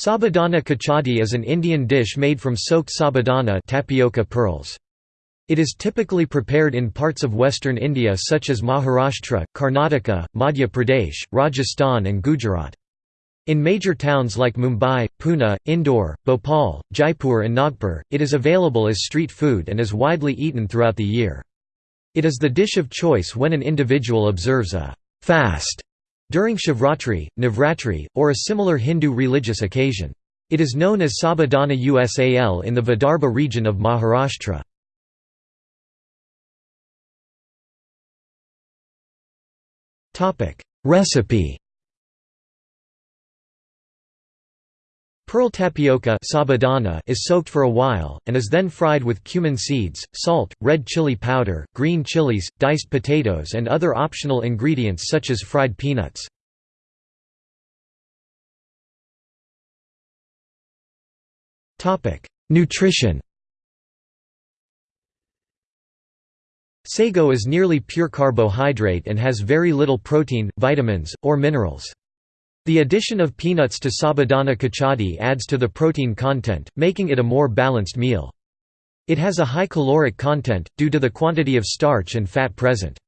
Sabudana khichadi is an Indian dish made from soaked sabudana tapioca pearls. It is typically prepared in parts of western India such as Maharashtra, Karnataka, Madhya Pradesh, Rajasthan and Gujarat. In major towns like Mumbai, Pune, Indore, Bhopal, Jaipur and Nagpur, it is available as street food and is widely eaten throughout the year. It is the dish of choice when an individual observes a fast during Shivratri, Navratri, or a similar Hindu religious occasion. It is known as Sabudana Usal in the Vidarbha region of Maharashtra. Recipe Pearl tapioca sabudana is soaked for a while, and is then fried with cumin seeds, salt, red chili powder, green chilies, diced potatoes and other optional ingredients such as fried peanuts. Nutrition Sago is nearly pure carbohydrate and has very little protein, vitamins, or minerals. The addition of peanuts to sabudana khichadi adds to the protein content, making it a more balanced meal. It has a high caloric content, due to the quantity of starch and fat present.